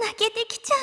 泣けてきちゃう。